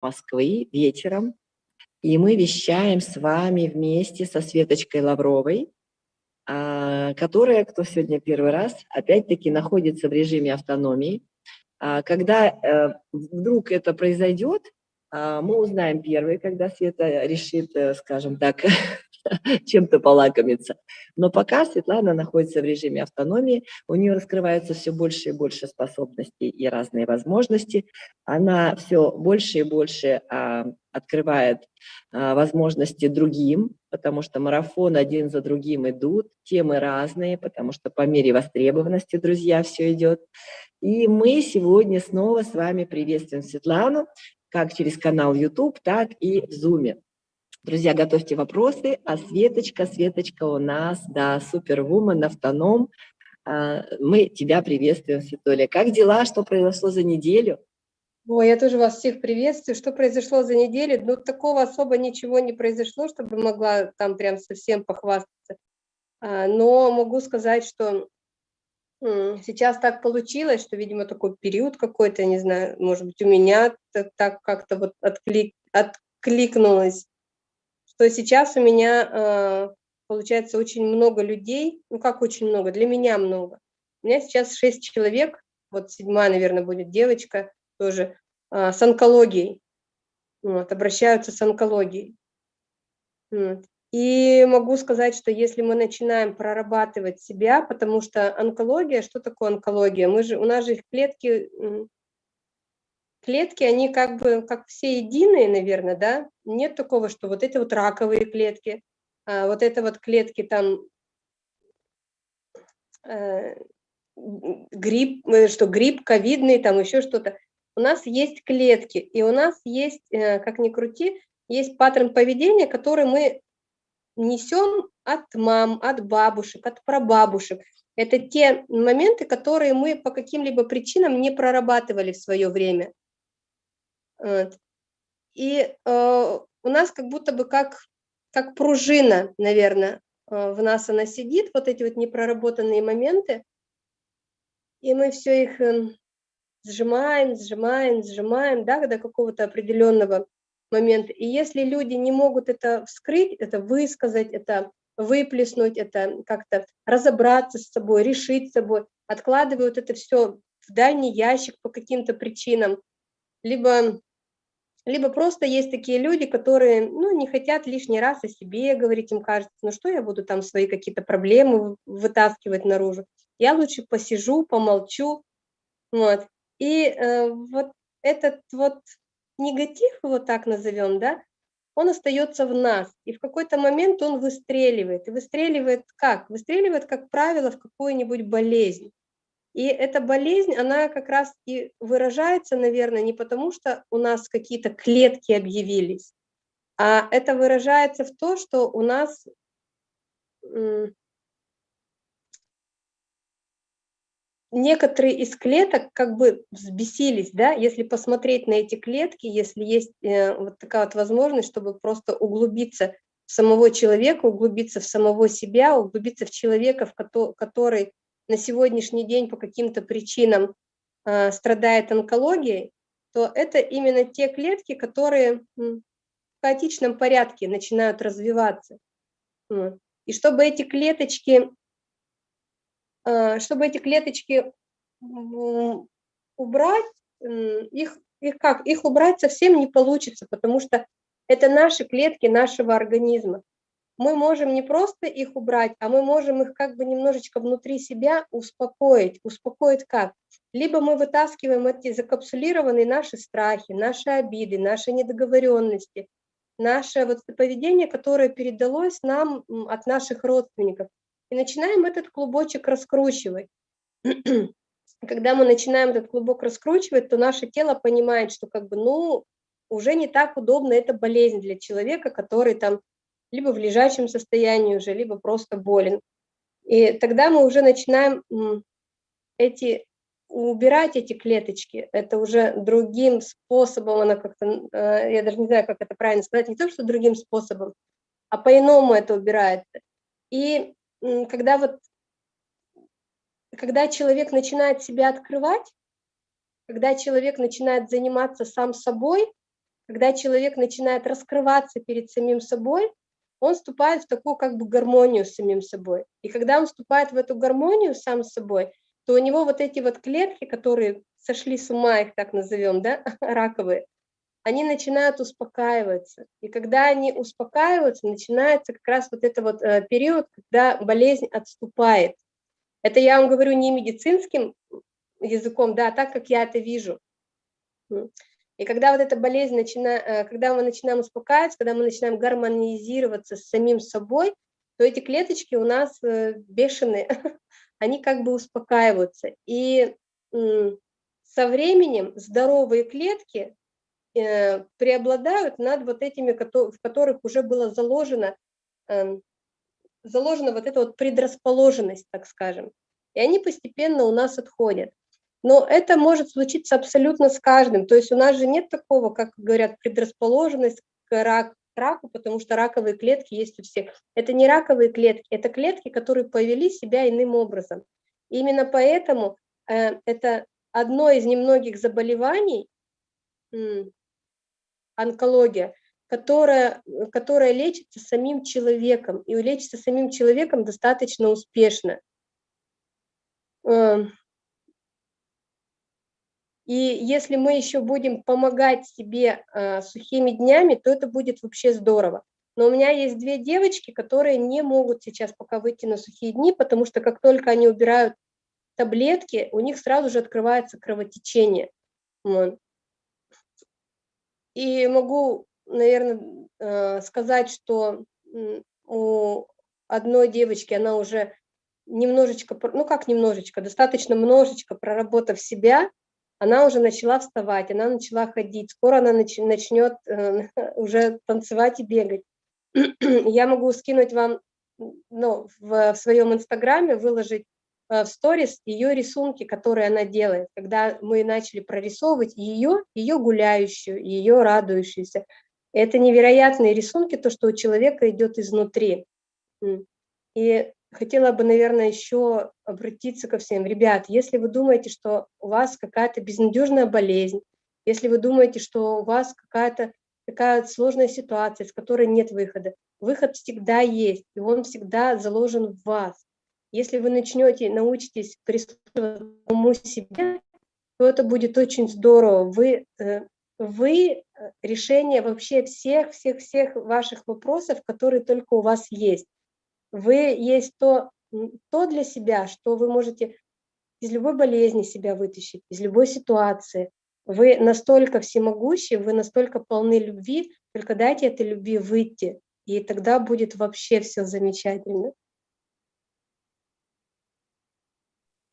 Москвы вечером, и мы вещаем с вами вместе со Светочкой Лавровой, а, которая, кто сегодня первый раз, опять-таки находится в режиме автономии. А, когда э, вдруг это произойдет, мы узнаем первые, когда Света решит, э, скажем так, чем-то полакомиться. Но пока Светлана находится в режиме автономии, у нее раскрываются все больше и больше способностей и разные возможности. Она все больше и больше а, открывает а, возможности другим, потому что марафон один за другим идут, темы разные, потому что по мере востребованности, друзья, все идет. И мы сегодня снова с вами приветствуем Светлану, как через канал YouTube, так и в Zoom. Друзья, готовьте вопросы. А Светочка, Светочка у нас, да, супервумен, автоном. А, мы тебя приветствуем, Светуля. Как дела? Что произошло за неделю? Ой, я тоже вас всех приветствую. Что произошло за неделю? Ну, такого особо ничего не произошло, чтобы могла там прям совсем похвастаться. А, но могу сказать, что сейчас так получилось, что, видимо, такой период какой-то, не знаю, может быть, у меня так как-то вот отклик, откликнулось что сейчас у меня э, получается очень много людей, ну как очень много, для меня много. У меня сейчас шесть человек, вот седьмая, наверное, будет девочка тоже, э, с онкологией, вот, обращаются с онкологией. Вот. И могу сказать, что если мы начинаем прорабатывать себя, потому что онкология, что такое онкология? Мы же, у нас же клетки клетки, они как бы, как все единые, наверное, да? Нет такого, что вот это вот раковые клетки, а вот это вот клетки там, э, грипп, э, что грипп, ковидный, там еще что-то. У нас есть клетки, и у нас есть, э, как ни крути, есть паттерн поведения, который мы несем от мам, от бабушек, от прабабушек. Это те моменты, которые мы по каким-либо причинам не прорабатывали в свое время. И э, у нас как будто бы как, как пружина, наверное, э, в нас она сидит, вот эти вот непроработанные моменты, и мы все их э, сжимаем, сжимаем, сжимаем, да, до какого-то определенного момента. И если люди не могут это вскрыть, это высказать, это выплеснуть, это как-то разобраться с собой, решить с собой, откладывают это все в дальний ящик по каким-то причинам, либо либо просто есть такие люди, которые ну, не хотят лишний раз о себе говорить, им кажется, ну что я буду там свои какие-то проблемы вытаскивать наружу. Я лучше посижу, помолчу. Вот. И э, вот этот вот негатив, вот так назовем, да, он остается в нас, и в какой-то момент он выстреливает. И выстреливает как? Выстреливает, как правило, в какую-нибудь болезнь. И эта болезнь, она как раз и выражается, наверное, не потому, что у нас какие-то клетки объявились, а это выражается в том, что у нас некоторые из клеток как бы взбесились, да, если посмотреть на эти клетки, если есть э, вот такая вот возможность, чтобы просто углубиться в самого человека, углубиться в самого себя, углубиться в человека, в который на сегодняшний день по каким-то причинам э, страдает онкологией, то это именно те клетки, которые в хаотичном порядке начинают развиваться. И чтобы эти клеточки, чтобы эти клеточки убрать, их, их как? Их убрать совсем не получится, потому что это наши клетки нашего организма мы можем не просто их убрать, а мы можем их как бы немножечко внутри себя успокоить. Успокоить как? Либо мы вытаскиваем эти закапсулированные наши страхи, наши обиды, наши недоговоренности, наше вот поведение, которое передалось нам от наших родственников. И начинаем этот клубочек раскручивать. Когда мы начинаем этот клубок раскручивать, то наше тело понимает, что как бы, ну, уже не так удобно, это болезнь для человека, который там либо в лежачем состоянии уже, либо просто болен. И тогда мы уже начинаем эти, убирать эти клеточки. Это уже другим способом, она как-то, э, я даже не знаю, как это правильно сказать, не то, что другим способом, а по-иному это убирается. И когда вот, когда человек начинает себя открывать, когда человек начинает заниматься сам собой, когда человек начинает раскрываться перед самим собой, он вступает в такую как бы гармонию с самим собой. И когда он вступает в эту гармонию сам с собой, то у него вот эти вот клетки, которые сошли с ума, их так назовем, да, раковые, они начинают успокаиваться. И когда они успокаиваются, начинается как раз вот этот вот э, период, когда болезнь отступает. Это я вам говорю не медицинским языком, да, а так, как я это вижу. И когда вот эта болезнь начинает, э, когда мы начинаем успокаиваться, когда мы начинаем гармонизироваться с самим собой, то эти клеточки у нас э, бешеные, они как бы успокаиваются. И со временем здоровые клетки преобладают над вот этими, в которых уже было заложено, эм, заложена вот эта вот предрасположенность, так скажем. И они постепенно у нас отходят. Но это может случиться абсолютно с каждым. То есть у нас же нет такого, как говорят, предрасположенность к рак, раку, потому что раковые клетки есть у всех. Это не раковые клетки, это клетки, которые повели себя иным образом. И именно поэтому э, это одно из немногих заболеваний, онкология, которая, которая лечится самим человеком, и лечится самим человеком достаточно успешно. Эм, и если мы еще будем помогать себе э, сухими днями, то это будет вообще здорово. Но у меня есть две девочки, которые не могут сейчас пока выйти на сухие дни, потому что как только они убирают таблетки, у них сразу же открывается кровотечение. Вот. И могу, наверное, э, сказать, что у одной девочки она уже немножечко, ну как немножечко, достаточно множечко проработав себя, она уже начала вставать, она начала ходить, скоро она нач начнет э, уже танцевать и бегать. Я могу скинуть вам ну, в, в своем инстаграме, выложить в сторис ее рисунки, которые она делает, когда мы начали прорисовывать ее, ее гуляющую, ее радующуюся. Это невероятные рисунки, то, что у человека идет изнутри. И хотела бы, наверное, еще обратиться ко всем. Ребят, если вы думаете, что у вас какая-то безнадежная болезнь, если вы думаете, что у вас какая-то такая сложная ситуация, с которой нет выхода, выход всегда есть, и он всегда заложен в вас. Если вы начнете, научитесь прислушиваться к себе, то это будет очень здорово. Вы, э, вы э, решение вообще всех-всех-всех ваших вопросов, которые только у вас есть вы есть то, то для себя, что вы можете из любой болезни себя вытащить, из любой ситуации. Вы настолько всемогущи, вы настолько полны любви, только дайте этой любви выйти, и тогда будет вообще все замечательно.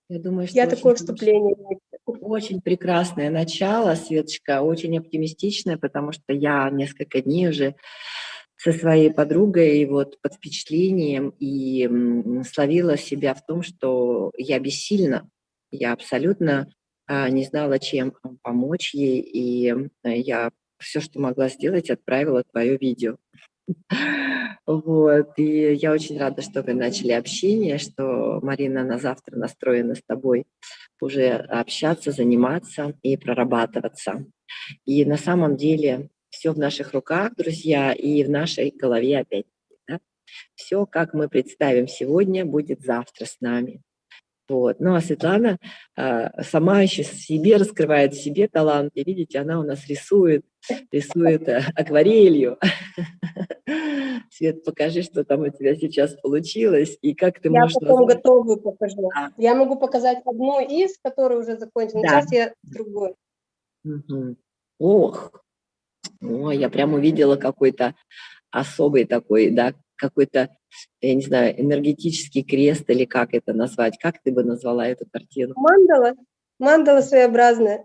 Я думаю, что Я такое вступление. Очень прекрасное начало, Светочка, очень оптимистичное, потому что я несколько дней уже со своей подругой вот под впечатлением и словила себя в том, что я бессильна, я абсолютно а, не знала, чем помочь ей, и я все, что могла сделать, отправила твое видео. Вот, и я очень рада, что вы начали общение, что Марина на завтра настроена с тобой уже общаться, заниматься и прорабатываться. И на самом деле все в наших руках, друзья, и в нашей голове опять. Да? Все, как мы представим сегодня, будет завтра с нами. Вот. Ну а Светлана э, сама еще себе раскрывает себе талант. И видите, она у нас рисует, рисует э, акварелью. Свет, покажи, что там у тебя сейчас получилось и как ты я можешь... Я потом назвать... готовую покажу. А. Я могу показать одну из, которая уже закончена. Да. Сейчас я другой. Угу. Ох, ну, я прям увидела какой-то особый такой, да, какой-то, я не знаю, энергетический крест или как это назвать. Как ты бы назвала эту картину? Мандала. Мандала своеобразная.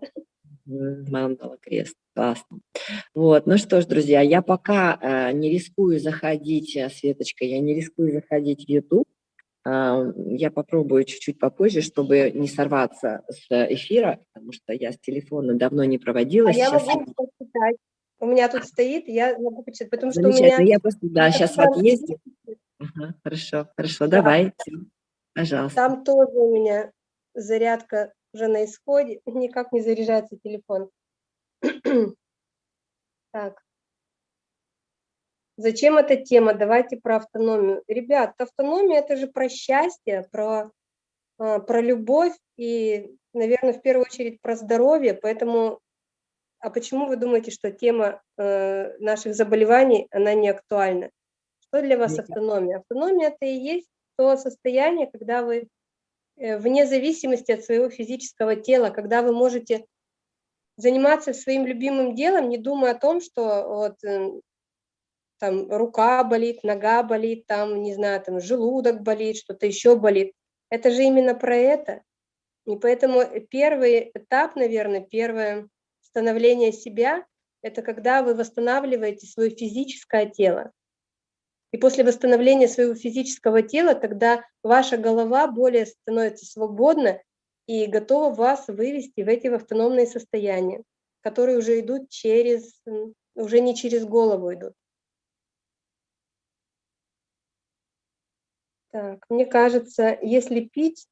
Мандала, крест. Классно. Вот, ну что ж, друзья, я пока э, не рискую заходить, э, Светочка, я не рискую заходить в YouTube. Э, я попробую чуть-чуть попозже, чтобы не сорваться с эфира, потому что я с телефона давно не проводила. А Сейчас... я могу почитать. У меня тут стоит, я могу почитать, потому что у меня... Я просто, да, сейчас в отъезде. Ага, хорошо, хорошо, да. давай, пожалуйста. Там тоже у меня зарядка уже на исходе, никак не заряжается телефон. Так. Зачем эта тема? Давайте про автономию. Ребят, автономия – это же про счастье, про, а, про любовь и, наверное, в первую очередь про здоровье. Поэтому, а почему вы думаете, что тема э, наших заболеваний, она не актуальна? Что для вас автономия? Автономия – это и есть то состояние, когда вы э, вне зависимости от своего физического тела, когда вы можете заниматься своим любимым делом, не думая о том, что вот э, там рука болит, нога болит, там, не знаю, там желудок болит, что-то еще болит. Это же именно про это. И поэтому первый этап, наверное, первое становление себя, это когда вы восстанавливаете свое физическое тело. И после восстановления своего физического тела, тогда ваша голова более становится свободна и готова вас вывести в эти автономные состояния, которые уже идут через, уже не через голову идут. Так, мне кажется, если пить,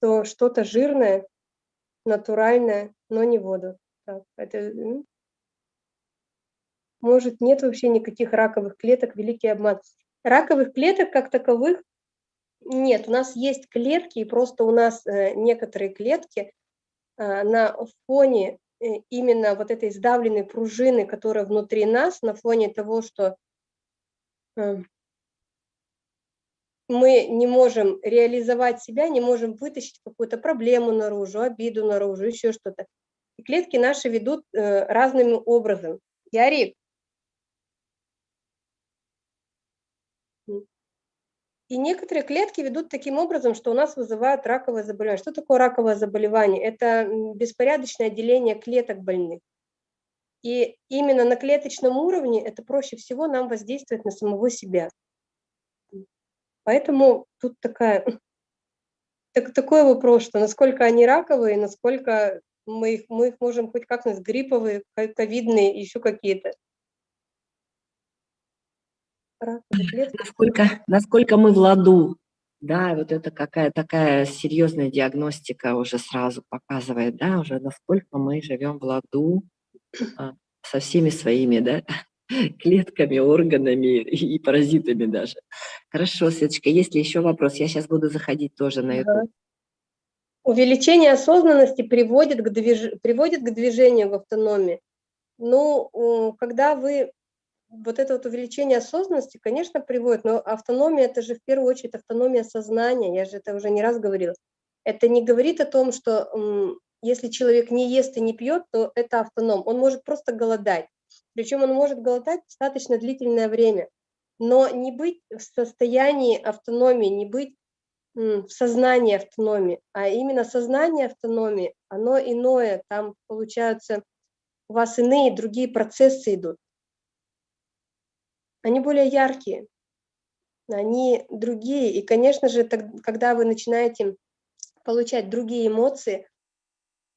то что-то жирное, натуральное, но не воду. Так, это, может, нет вообще никаких раковых клеток, великий обман. Раковых клеток как таковых нет, у нас есть клетки, и просто у нас э, некоторые клетки э, на фоне э, именно вот этой сдавленной пружины, которая внутри нас, на фоне того, что мы не можем реализовать себя, не можем вытащить какую-то проблему наружу, обиду наружу, еще что-то. Клетки наши ведут э, разным образом. Ярик. И некоторые клетки ведут таким образом, что у нас вызывают раковое заболевание. Что такое раковое заболевание? Это беспорядочное деление клеток больных. И именно на клеточном уровне это проще всего нам воздействовать на самого себя. Поэтому тут такая, так, такой вопрос, что насколько они раковые, насколько мы их, мы их можем хоть как-нибудь грипповые, ковидные, еще какие-то. Насколько, насколько мы в ладу, да, вот это какая такая серьезная диагностика уже сразу показывает, да, уже насколько мы живем в ладу а, со всеми своими, да, клетками, органами и паразитами даже. Хорошо, Светочка, есть ли еще вопрос? Я сейчас буду заходить тоже на YouTube. Увеличение осознанности приводит к, движ... приводит к движению в автономии. Ну, когда вы... Вот это вот увеличение осознанности, конечно, приводит, но автономия – это же в первую очередь автономия сознания, я же это уже не раз говорила. Это не говорит о том, что если человек не ест и не пьет, то это автоном. Он может просто голодать. Причем он может голодать достаточно длительное время, но не быть в состоянии автономии, не быть в сознании автономии, а именно сознание автономии, оно иное, там получаются у вас иные, другие процессы идут. Они более яркие, они другие. И, конечно же, когда вы начинаете получать другие эмоции,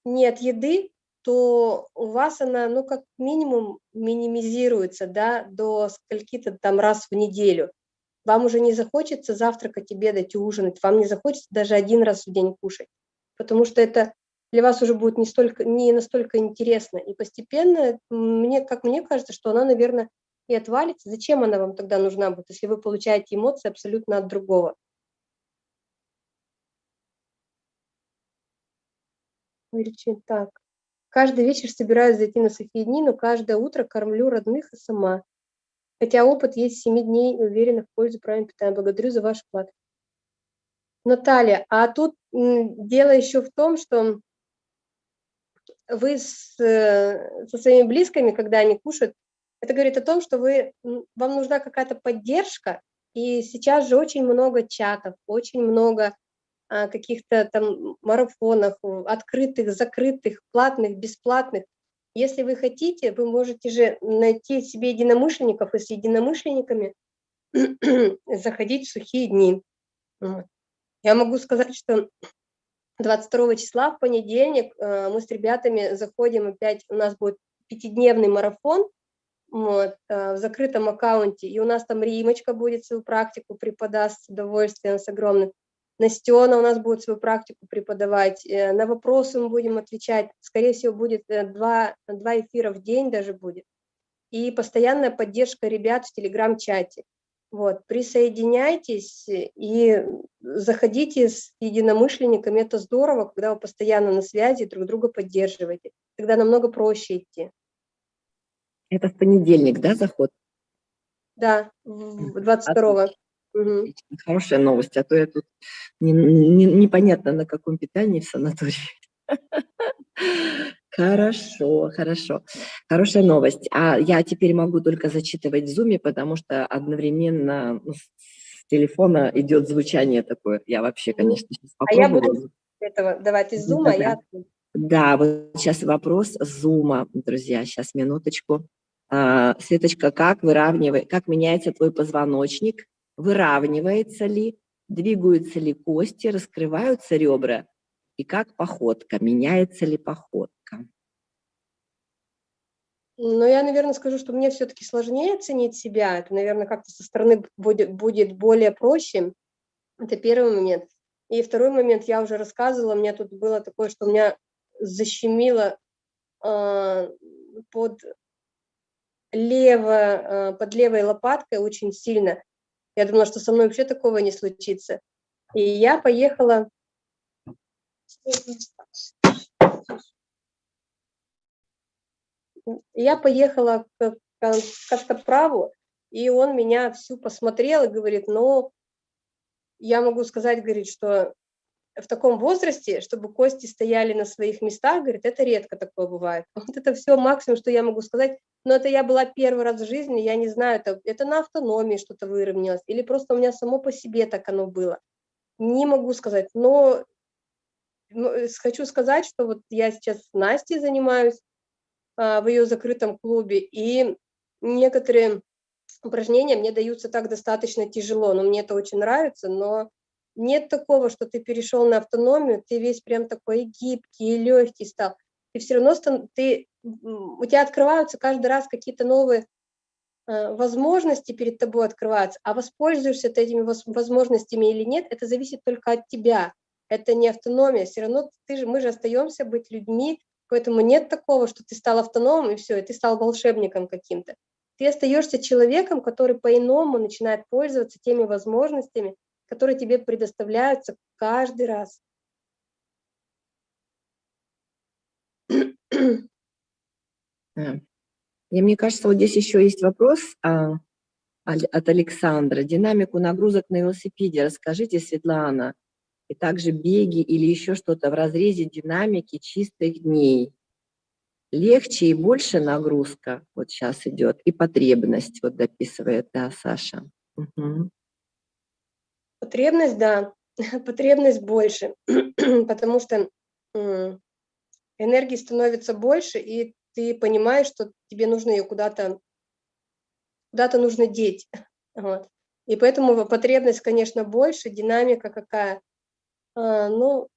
не от еды, то у вас она, ну, как минимум минимизируется, да, до скольки-то там раз в неделю. Вам уже не захочется завтракать, обедать, ужинать, вам не захочется даже один раз в день кушать, потому что это для вас уже будет не, столько, не настолько интересно. И постепенно, мне, как мне кажется, что она, наверное, и отвалится. Зачем она вам тогда нужна будет, если вы получаете эмоции абсолютно от другого? Так. Каждый вечер собираюсь зайти на сухие дни, но каждое утро кормлю родных и сама. Хотя опыт есть 7 дней уверена в пользу правильного питания. Благодарю за ваш вклад. Наталья, а тут дело еще в том, что вы с, э, со своими близкими, когда они кушают, это говорит о том, что вы, вам нужна какая-то поддержка, и сейчас же очень много чатов, очень много а, каких-то там марафонах, открытых, закрытых, платных, бесплатных. Если вы хотите, вы можете же найти себе единомышленников и с единомышленниками заходить в сухие дни. Я могу сказать, что 22 числа в понедельник э, мы с ребятами заходим опять, у нас будет пятидневный марафон вот, э, в закрытом аккаунте, и у нас там Римочка будет свою практику преподаст с удовольствием, с огромным. Настена у нас будет свою практику преподавать, э, на вопросы мы будем отвечать, скорее всего, будет э, два, два эфира в день даже будет. и постоянная поддержка ребят в телеграм-чате. Вот, присоединяйтесь и заходите с единомышленниками, это здорово, когда вы постоянно на связи, друг друга поддерживаете, тогда намного проще идти. Это в понедельник, да, заход? Да, 22-го. Угу. Хорошая новость, а то я тут не, не, непонятно на каком питании в санатории. Хорошо, хорошо. Хорошая новость. А я теперь могу только зачитывать в зуме, потому что одновременно ну, с телефона идет звучание такое. Я вообще, конечно, сейчас попробую. А я буду этого давать из зума, да, я... Да, вот сейчас вопрос зума, друзья, сейчас минуточку. А, Светочка, как выравнивает, как меняется твой позвоночник выравнивается ли, двигаются ли кости, раскрываются ребра, и как походка, меняется ли походка. Ну, я, наверное, скажу, что мне все-таки сложнее оценить себя. Это, наверное, как-то со стороны будет, будет более проще. Это первый момент. И второй момент, я уже рассказывала, у меня тут было такое, что у меня защемило э, под, лево, э, под левой лопаткой очень сильно. Я думала, что со мной вообще такого не случится. И я поехала... Я поехала к Костоправу, и он меня всю посмотрел и говорит, ну, я могу сказать, говорит, что в таком возрасте, чтобы кости стояли на своих местах, говорит, это редко такое бывает. Вот это все максимум, что я могу сказать. Но это я была первый раз в жизни, я не знаю, это, это на автономии что-то выровнялось, или просто у меня само по себе так оно было. Не могу сказать, но э, хочу сказать, что вот я сейчас с Настей занимаюсь а, в ее закрытом клубе, и некоторые упражнения мне даются так достаточно тяжело, но мне это очень нравится, но нет такого, что ты перешел на автономию, ты весь прям такой гибкий легкий стал. И все равно ты, у тебя открываются каждый раз какие-то новые э, возможности перед тобой открываются, а воспользуешься ты этими возможностями или нет, это зависит только от тебя. Это не автономия, все равно ты же, мы же остаемся быть людьми, поэтому нет такого, что ты стал автономом и все, и ты стал волшебником каким-то. Ты остаешься человеком, который по-иному начинает пользоваться теми возможностями, которые тебе предоставляются каждый раз. И мне кажется, вот здесь еще есть вопрос а, от Александра. Динамику нагрузок на велосипеде расскажите, Светлана. И также беги или еще что-то в разрезе динамики чистых дней. Легче и больше нагрузка, вот сейчас идет, и потребность, вот дописывает, да, Саша. Угу. Потребность, да, потребность больше, потому что энергии становится больше, и ты понимаешь, что тебе нужно ее куда-то куда-то нужно деть. Вот. И поэтому потребность, конечно, больше, динамика какая. А, ну,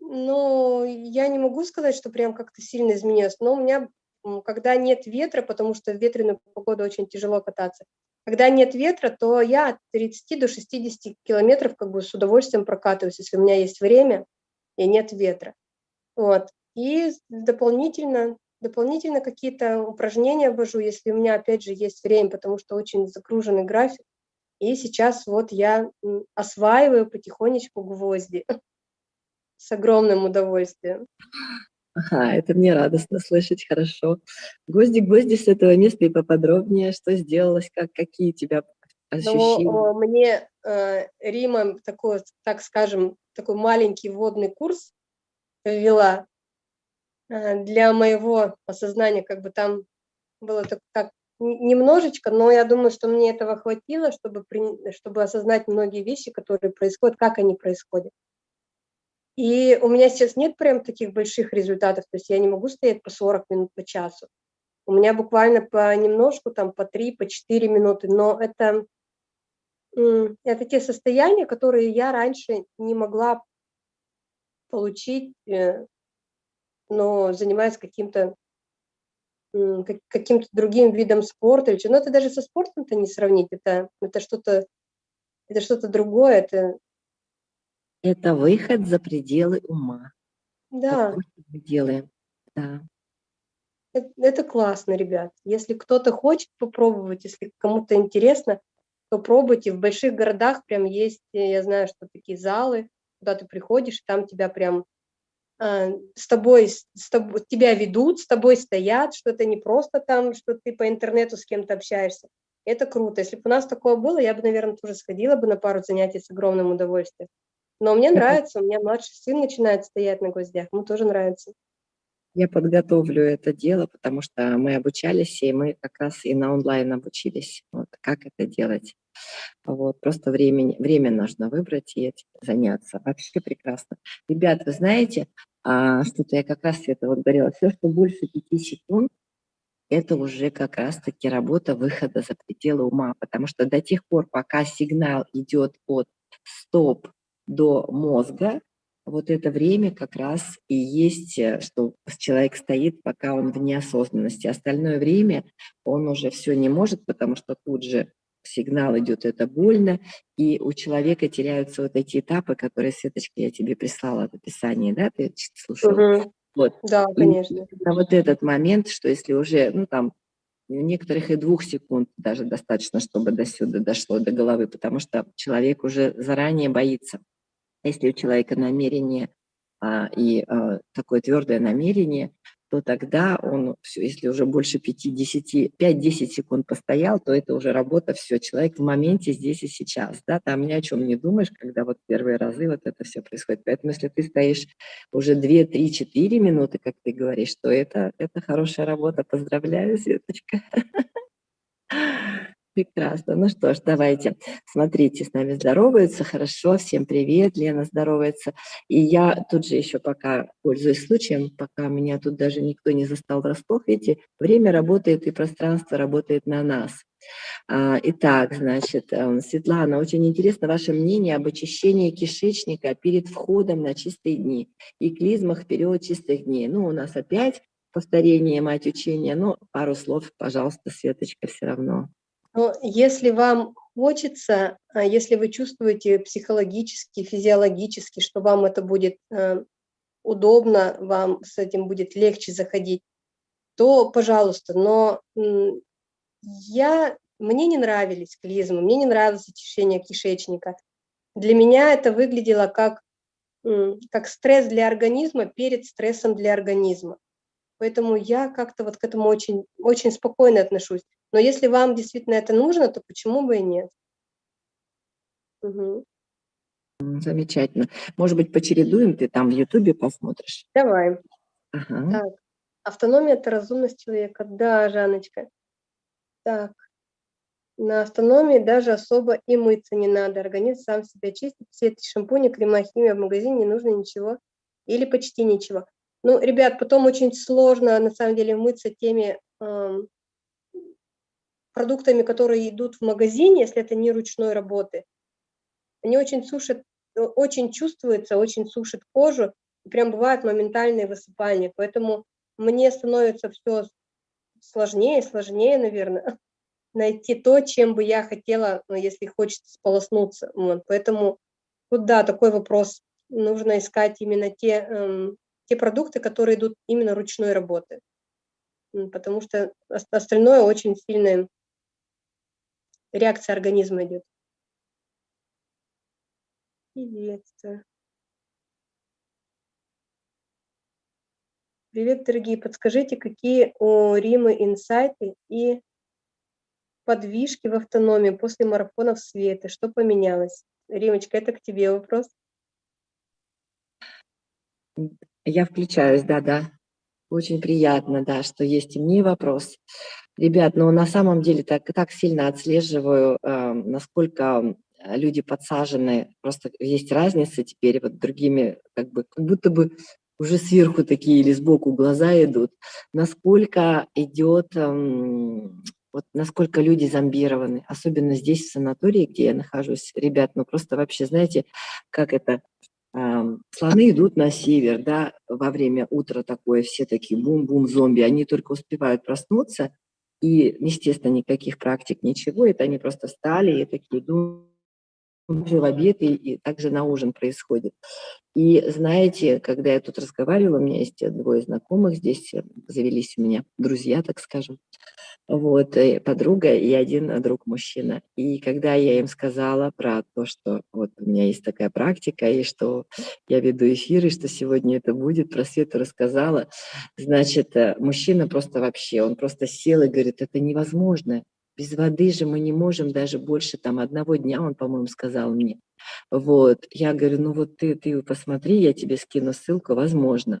ну, я не могу сказать, что прям как-то сильно изменилось, но у меня, когда нет ветра, потому что в ветреную погоду очень тяжело кататься, когда нет ветра, то я от 30 до 60 километров как бы с удовольствием прокатываюсь, если у меня есть время и нет ветра. Вот. И дополнительно, дополнительно какие-то упражнения ввожу, если у меня, опять же, есть время, потому что очень загруженный график. И сейчас вот я осваиваю потихонечку гвозди с огромным удовольствием. Ага, это мне радостно слышать, хорошо. Гвозди, гвозди с этого места и поподробнее, что сделалось, как, какие у тебя ну, ощущения? Ну, мне э, Рима такой, так скажем, такой маленький водный курс ввела э, для моего осознания, как бы там было так, так немножечко, но я думаю, что мне этого хватило, чтобы, чтобы осознать многие вещи, которые происходят, как они происходят. И у меня сейчас нет прям таких больших результатов, то есть я не могу стоять по 40 минут по часу. У меня буквально по немножку, там по 3, по 4 минуты, но это, это те состояния, которые я раньше не могла получить, э, но занимаясь каким-то каким-то другим видом спорта. Но это даже со спортом-то не сравнить, это, это что-то это что-то другое, это это выход за пределы ума. Да. Вот мы делаем. Да. Это, это классно, ребят. Если кто-то хочет попробовать, если кому-то интересно, то пробуйте. В больших городах прям есть, я знаю, что такие залы, куда ты приходишь, там тебя прям э, с тобой, с тобой, тебя ведут, с тобой стоят, что это не просто там, что ты по интернету с кем-то общаешься. Это круто. Если бы у нас такое было, я бы, наверное, тоже сходила бы на пару занятий с огромным удовольствием. Но мне нравится, у меня младший сын начинает стоять на гвоздях, ему тоже нравится. Я подготовлю это дело, потому что мы обучались, и мы как раз и на онлайн обучились, вот, как это делать. Вот, просто времени, время нужно выбрать и этим заняться. Вообще прекрасно. Ребят, вы знаете, а, что-то я как раз это вот говорила, все, что больше пяти секунд, это уже как раз-таки работа выхода за пределы ума, потому что до тех пор, пока сигнал идет от стоп до мозга, вот это время как раз и есть, э, что человек стоит, пока он в неосознанности. Остальное время он уже все не может, потому что тут же сигнал идет, это больно, и у человека теряются вот эти этапы, которые, Светочка, я тебе прислала в описании, да, ты слушала? Угу. Вот. Да, конечно. И вот этот момент, что если уже, ну там, у некоторых и двух секунд даже достаточно, чтобы до сюда дошло, до головы, потому что человек уже заранее боится. Если у человека намерение а, и а, такое твердое намерение, то тогда он, все, если уже больше 5-10 секунд постоял, то это уже работа, все, человек в моменте здесь и сейчас, да, там ни о чем не думаешь, когда вот первые разы вот это все происходит. Поэтому если ты стоишь уже 2, 3, 4 минуты, как ты говоришь, то это, это хорошая работа. Поздравляю, Светочка. Прекрасно. Ну что ж, давайте. Смотрите, с нами здороваются. Хорошо. Всем привет. Лена здоровается. И я тут же еще пока, пользуюсь случаем, пока меня тут даже никто не застал врасплох, видите, время работает и пространство работает на нас. А, итак, значит, эм, Светлана, очень интересно ваше мнение об очищении кишечника перед входом на чистые дни и клизмах в период чистых дней. Ну, у нас опять повторение мать учения, но пару слов, пожалуйста, Светочка, все равно. Но если вам хочется, а если вы чувствуете психологически, физиологически, что вам это будет э, удобно, вам с этим будет легче заходить, то пожалуйста. Но я, мне не нравились клизмы, мне не нравилось очищение кишечника. Для меня это выглядело как, как стресс для организма перед стрессом для организма. Поэтому я как-то вот к этому очень, очень спокойно отношусь. Но если вам действительно это нужно, то почему бы и нет? Угу. Замечательно. Может быть, почередуем, ты там в Ютубе посмотришь? Давай. Ага. Так. Автономия – это разумность человека. Да, Жаночка. Так. На автономии даже особо и мыться не надо. Организм сам себя чистит. Все эти шампуни, крема, химия в магазине не нужно ничего или почти ничего. Ну, ребят, потом очень сложно на самом деле мыться теми эм, продуктами, которые идут в магазине, если это не ручной работы, они очень сушат, э, очень чувствуются, очень сушат кожу, и прям бывают моментальные высыпания. Поэтому мне становится все сложнее сложнее, наверное, найти то, чем бы я хотела, ну, если хочется сполоснуться. Вот. Поэтому тут, да, такой вопрос. Нужно искать именно те, эм, те продукты, которые идут именно ручной работы. Потому что остальное очень сильное реакция организма идет. Приветствую. Привет, дорогие. Подскажите, какие у Римы инсайты и подвижки в автономии после марафонов света? Что поменялось? Римочка, это к тебе вопрос. Я включаюсь, да-да. Очень приятно, да, что есть и мне вопрос. Ребят, ну на самом деле так, так сильно отслеживаю, э, насколько люди подсажены, просто есть разница теперь вот другими, как бы, как будто бы уже сверху такие или сбоку глаза идут, насколько идет, эм, вот насколько люди зомбированы, особенно здесь, в санатории, где я нахожусь, ребят, ну просто вообще, знаете, как это, слоны идут на север, да, во время утра такое, все такие бум-бум зомби, они только успевают проснуться, и, естественно, никаких практик, ничего, это они просто встали и такие думают, в обед и, и также на ужин происходит. И знаете, когда я тут разговаривала, у меня есть двое знакомых здесь, э, завелись у меня друзья, так скажем, вот, и подруга и один друг мужчина. И когда я им сказала про то, что вот у меня есть такая практика, и что я веду эфиры, что сегодня это будет, про Свету рассказала, значит, э, мужчина просто вообще, он просто сел и говорит, это невозможно, без воды же мы не можем даже больше там одного дня, он, по-моему, сказал мне. Вот, я говорю, ну вот ты, ты посмотри, я тебе скину ссылку, возможно.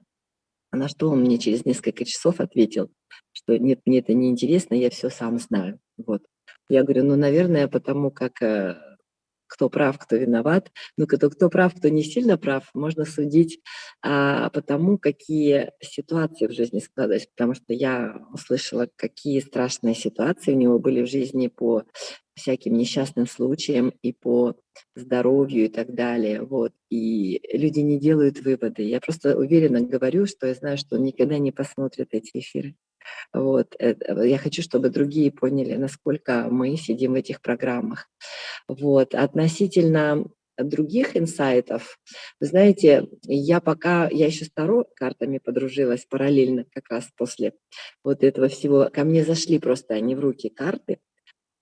На что он мне через несколько часов ответил, что нет, мне это не интересно, я все сам знаю. Вот. Я говорю, ну, наверное, потому как э, кто прав, кто виноват. Ну, кто, кто прав, кто не сильно прав, можно судить а, по тому, какие ситуации в жизни складывались. Потому что я услышала, какие страшные ситуации у него были в жизни по всяким несчастным случаям и по здоровью и так далее. Вот. И люди не делают выводы. Я просто уверенно говорю, что я знаю, что он никогда не посмотрит эти эфиры. Вот. Я хочу, чтобы другие поняли, насколько мы сидим в этих программах. Вот. Относительно других инсайтов, вы знаете, я пока, я еще с Таро картами подружилась параллельно, как раз после вот этого всего, ко мне зашли просто они в руки карты,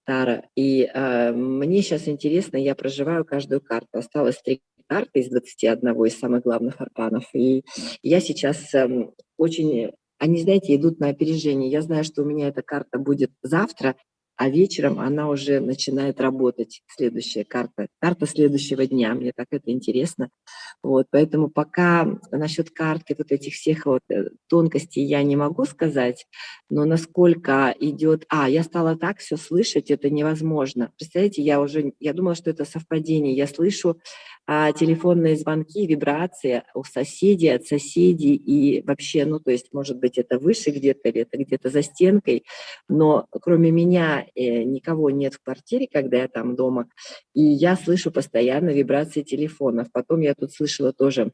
Тара, и э, мне сейчас интересно, я проживаю каждую карту, осталось три карты из 21 из самых главных арканов, и я сейчас э, очень они, знаете, идут на опережение. Я знаю, что у меня эта карта будет завтра, а вечером она уже начинает работать, следующая карта, карта следующего дня, мне так это интересно. Вот, поэтому пока насчет карты, вот этих всех вот э, тонкостей я не могу сказать, но насколько идет, а, я стала так все слышать, это невозможно. Представляете, я уже, я думала, что это совпадение, я слышу а, телефонные звонки, вибрации у соседей, от соседей, и вообще, ну, то есть, может быть, это выше где-то, или это где-то за стенкой, но кроме меня э, никого нет в квартире, когда я там дома, и я слышу постоянно вибрации телефонов. Потом я тут слышала тоже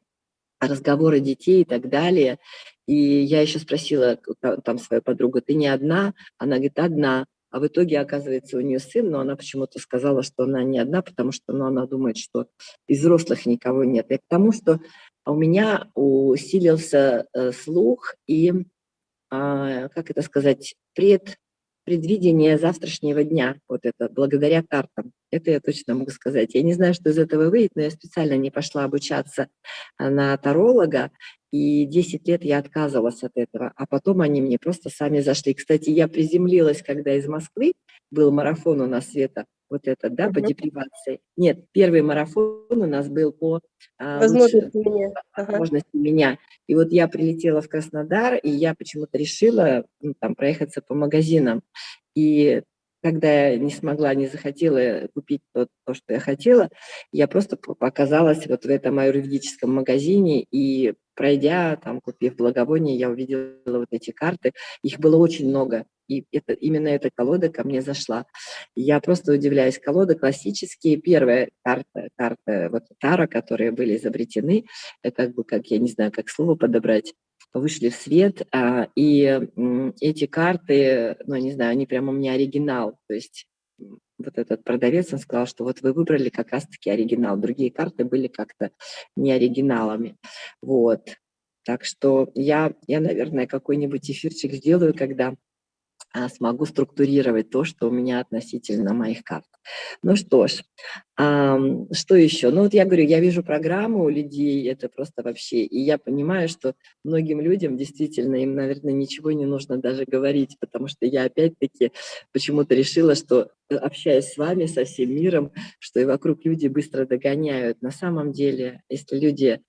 разговоры детей и так далее. И я еще спросила там свою подругу, ты не одна? Она говорит, одна. А в итоге, оказывается, у нее сын, но она почему-то сказала, что она не одна, потому что ну, она думает, что из взрослых никого нет. И к тому, что у меня усилился э, слух и, э, как это сказать, пред предвидение завтрашнего дня, вот это, благодаря картам. Это я точно могу сказать. Я не знаю, что из этого выйдет, но я специально не пошла обучаться а, на таролога, и 10 лет я отказывалась от этого, а потом они мне просто сами зашли. Кстати, я приземлилась, когда из Москвы был марафон у нас, Света, вот этот, да, по депривации. Нет, первый марафон у нас был по а, возможности, лучше, меня. возможности ага. меня. И вот я прилетела в Краснодар, и я почему-то решила ну, там проехаться по магазинам. И когда я не смогла, не захотела купить то, то, что я хотела, я просто оказалась вот в этом аюрведическом магазине, и пройдя, там, купив благовоние, я увидела вот эти карты. Их было очень много, и это, именно эта колода ко мне зашла. Я просто удивляюсь. Колоды классические. Первая карта, карта вот Тара, которые были изобретены, как бы, как я не знаю, как слово подобрать, вышли в свет, а, и эти карты, ну, не знаю, они прямо у меня оригинал, то есть вот этот продавец, он сказал, что вот вы выбрали как раз-таки оригинал, другие карты были как-то не оригиналами, вот. Так что я, я наверное, какой-нибудь эфирчик сделаю, когда смогу структурировать то, что у меня относительно моих карт. Ну что ж, а, что еще? Ну вот я говорю, я вижу программу у людей, это просто вообще, и я понимаю, что многим людям действительно, им, наверное, ничего не нужно даже говорить, потому что я опять-таки почему-то решила, что э, общаясь с вами, со всем миром, что и вокруг люди быстро догоняют. На самом деле, если люди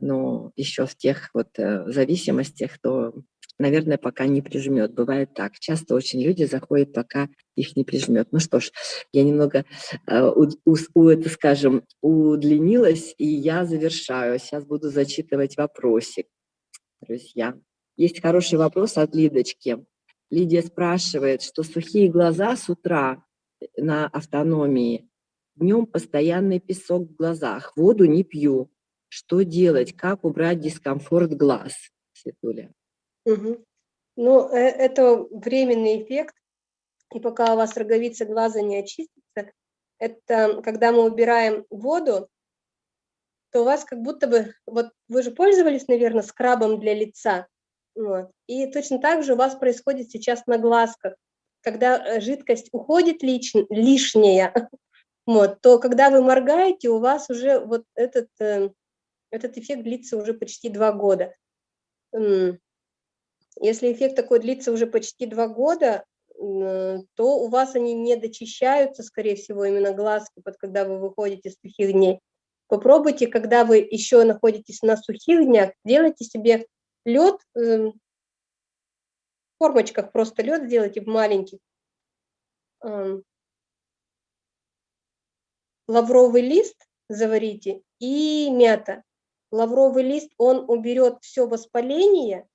ну, еще в тех вот э, зависимостях, то наверное, пока не прижмет. Бывает так. Часто очень люди заходят, пока их не прижмет. Ну что ж, я немного, э, у, у, это, скажем, удлинилась, и я завершаю. Сейчас буду зачитывать вопросик, друзья. Есть хороший вопрос от Лидочки. Лидия спрашивает, что сухие глаза с утра на автономии, днем постоянный песок в глазах, воду не пью. Что делать? Как убрать дискомфорт глаз? Светуля. Угу. Ну, э, это временный эффект, и пока у вас роговица глаза не очистится, это когда мы убираем воду, то у вас как будто бы, вот вы же пользовались, наверное, скрабом для лица, вот, и точно так же у вас происходит сейчас на глазках, когда э, жидкость уходит лич, лишняя, вот, то когда вы моргаете, у вас уже вот этот, э, этот эффект длится уже почти два года. Если эффект такой длится уже почти два года, то у вас они не дочищаются, скорее всего, именно глазки, под когда вы выходите с сухих дней. Попробуйте, когда вы еще находитесь на сухих днях, делайте себе лед, эм, в формочках просто лед сделайте в маленьких. Эм, лавровый лист заварите и мята. Лавровый лист, он уберет все воспаление,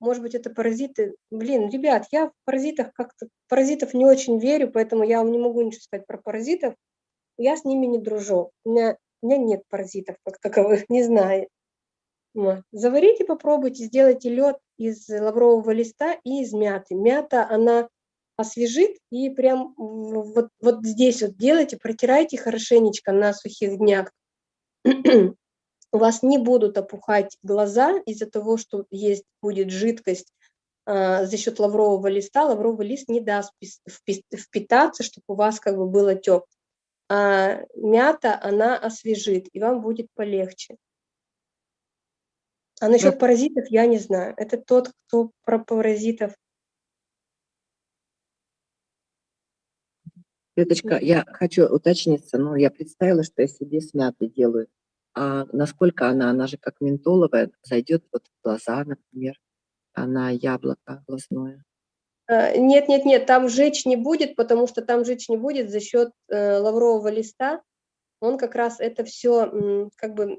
может быть, это паразиты. Блин, ребят, я в паразитах как-то, паразитов не очень верю, поэтому я вам не могу ничего сказать про паразитов. Я с ними не дружу. У меня, у меня нет паразитов как таковых, не знаю. Заварите, попробуйте, сделайте лед из лаврового листа и из мяты. Мята, она освежит и прям вот, вот здесь вот делайте, протирайте хорошенечко на сухих днях у вас не будут опухать глаза из-за того, что есть будет жидкость э, за счет лаврового листа. Лавровый лист не даст впитаться, чтобы у вас как бы был отек. А мята, она освежит, и вам будет полегче. А насчет паразитов я не знаю. Это тот, кто про паразитов. Светочка, я хочу уточниться, но я представила, что я себе с мятой делаю. А насколько она, она же как ментоловая, зайдет вот в глаза, например, она яблоко глазное. А, нет, нет, нет, там жечь не будет, потому что там жечь не будет за счет э, лаврового листа. Он как раз это все, как бы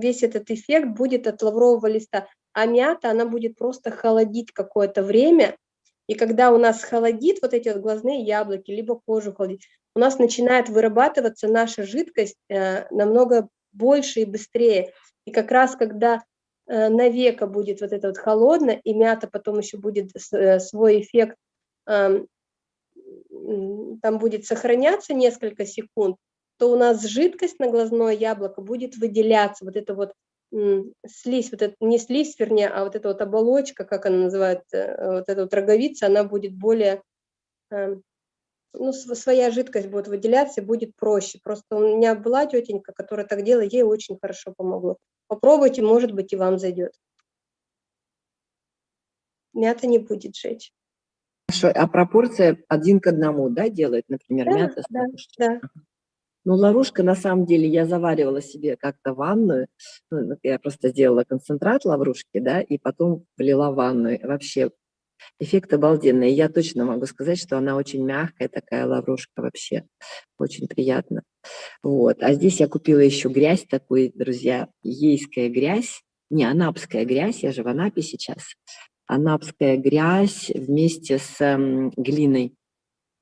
весь этот эффект будет от лаврового листа. А мята, она будет просто холодить какое-то время, и когда у нас холодит вот эти вот глазные яблоки, либо кожу холодить, у нас начинает вырабатываться наша жидкость э, намного больше и быстрее. И как раз когда э, на века будет вот это вот холодно, и мята потом еще будет э, свой эффект, там будет сохраняться несколько секунд, то у нас жидкость на глазное яблоко будет выделяться, вот это вот слизь, вот это, не слизь, вернее, а вот эта вот оболочка, как она называется, э, вот эта вот роговица, она будет более эм, ну, своя жидкость будет выделяться, будет проще. Просто у меня была тетенька, которая так делала, ей очень хорошо помогло. Попробуйте, может быть, и вам зайдет. Мята не будет жечь. Хорошо, а пропорция один к одному, да, делает, например, да, мята? Да, да. Ну, лаврушка, на самом деле, я заваривала себе как-то ванную, ну, я просто сделала концентрат лаврушки, да, и потом влила ванную. Вообще Эффект обалденный. Я точно могу сказать, что она очень мягкая, такая лаврушка вообще. Очень приятно. Вот. А здесь я купила еще грязь такую, друзья, ейская грязь. Не, анапская грязь, я же в Анапе сейчас. Анапская грязь вместе с глиной.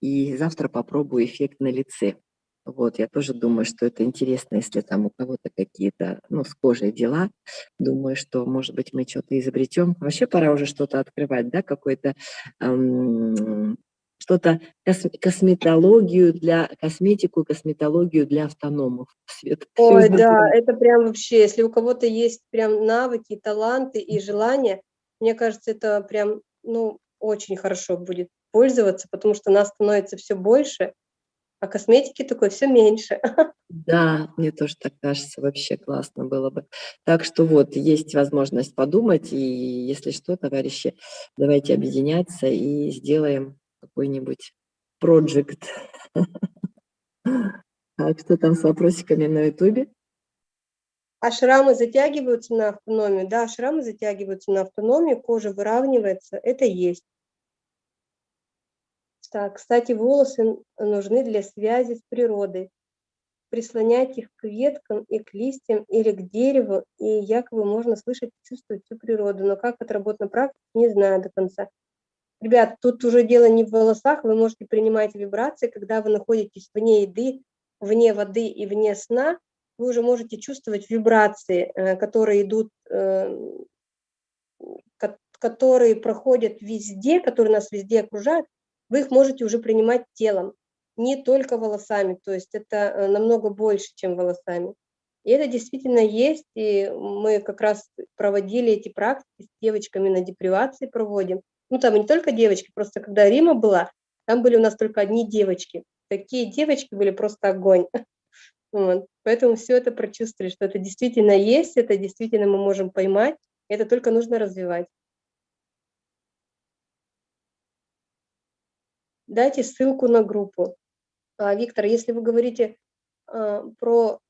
И завтра попробую эффект на лице. Вот, я тоже думаю, что это интересно, если там у кого-то какие-то, ну, с кожей дела. Думаю, что, может быть, мы что-то изобретем. Вообще пора уже что-то открывать, да, какой-то эм, что-то, кос косметологию для, косметику, косметологию для автономов. Свет. Ой, да, это прям вообще, если у кого-то есть прям навыки, таланты и желания, мне кажется, это прям, ну, очень хорошо будет пользоваться, потому что нас становится все больше, а косметики такой все меньше. Да, мне тоже так кажется, вообще классно было бы. Так что вот, есть возможность подумать, и если что, товарищи, давайте объединяться и сделаем какой-нибудь проект. А что там с вопросиками на ютубе? А шрамы затягиваются на автономию? Да, шрамы затягиваются на автономию, кожа выравнивается, это есть. Так, кстати, волосы нужны для связи с природой. Прислонять их к веткам и к листьям или к дереву, и якобы можно слышать и чувствовать всю природу. Но как это работает на практике, не знаю до конца. Ребят, тут уже дело не в волосах, вы можете принимать вибрации, когда вы находитесь вне еды, вне воды и вне сна, вы уже можете чувствовать вибрации, э, которые идут, э, которые проходят везде, которые нас везде окружают, вы их можете уже принимать телом. не только волосами, то есть это э, намного больше, чем волосами. И это действительно есть, и мы как раз проводили эти практики с девочками на депривации проводим. Ну, там не только девочки, просто когда Рима была, там были у нас только одни девочки. Такие девочки были просто огонь. Вот. Поэтому все это прочувствовали, что это действительно есть, это действительно мы можем поймать, это только нужно развивать. Дайте ссылку на группу. А, Виктор, если вы говорите а, про,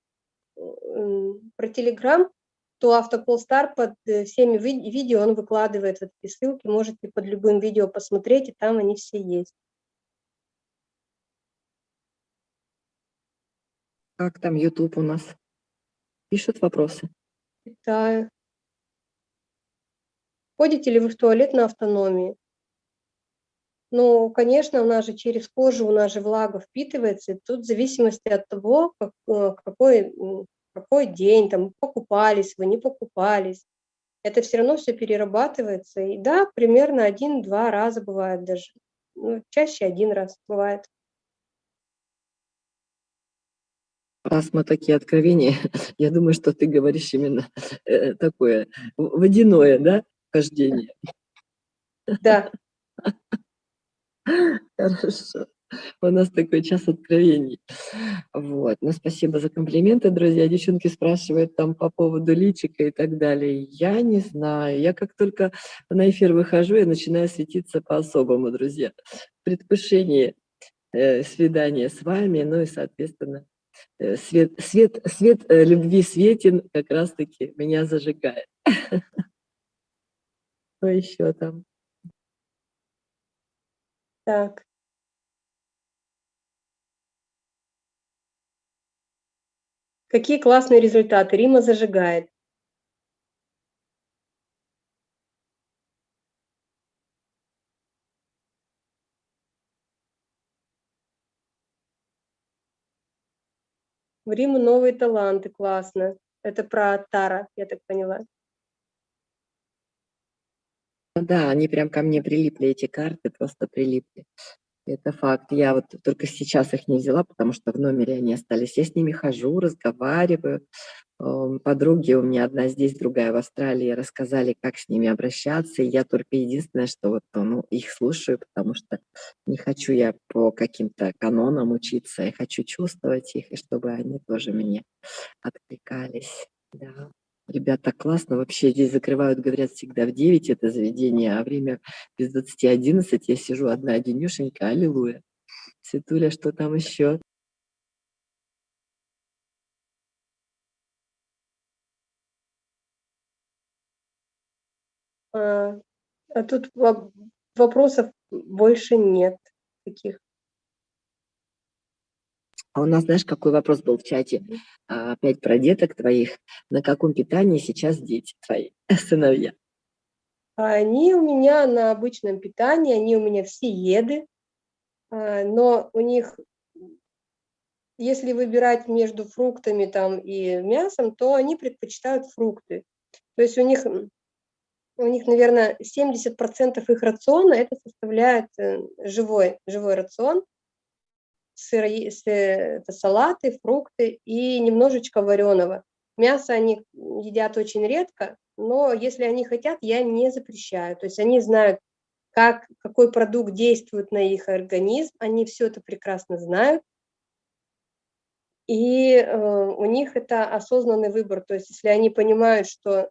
про Telegram, то Автополстар под э, всеми видео он выкладывает вот эти ссылки, можете под любым видео посмотреть, и там они все есть. Как там YouTube у нас? Пишут вопросы. Читаю. Ходите ли вы в туалет на автономии? Ну, конечно, у нас же через кожу, у нас же влага впитывается, и тут в зависимости от того, как, э, какой, какой день, там, покупались вы, не покупались, это все равно все перерабатывается. И да, примерно один-два раза бывает даже. Ну, чаще один раз бывает. раз мы такие откровения, я думаю, что ты говоришь именно э, такое водяное, да, хождение. Да. Хорошо. У нас такой час откровений. Вот. Ну, спасибо за комплименты, друзья. Девчонки спрашивают там по поводу личика и так далее. Я не знаю. Я как только на эфир выхожу, я начинаю светиться по-особому, друзья. В предвкушении э, свидания с вами, ну и, соответственно, Э, свет, свет, свет э, любви светен как раз-таки меня зажигает. Что еще там? Так. Какие классные результаты. Рима зажигает. В Риму новые таланты, классно. Это про Тара, я так поняла. Да, они прям ко мне прилипли, эти карты просто прилипли. Это факт. Я вот только сейчас их не взяла, потому что в номере они остались. Я с ними хожу, разговариваю. Подруги у меня одна здесь, другая в Австралии, рассказали, как с ними обращаться. Я только единственное, что вот ну, их слушаю, потому что не хочу я по каким-то канонам учиться, я хочу чувствовать их, и чтобы они тоже мне откликались. Да. Ребята, классно. Вообще здесь закрывают, говорят, всегда в 9 это заведение, а время без 20 11 я сижу одна одинюшенька, аллилуйя. Светуля, что там еще? А, а тут вопросов больше нет таких. А у нас, знаешь, какой вопрос был в чате? А, опять про деток твоих. На каком питании сейчас дети твои, сыновья? Они у меня на обычном питании, они у меня все еды, а, но у них, если выбирать между фруктами там и мясом, то они предпочитают фрукты. То есть у них у них, наверное, 70% их рациона это составляет э, живой, живой рацион, сыр, это салаты, фрукты и немножечко вареного. Мясо они едят очень редко, но если они хотят, я не запрещаю. То есть они знают, как, какой продукт действует на их организм, они все это прекрасно знают. И э, у них это осознанный выбор. То есть если они понимают, что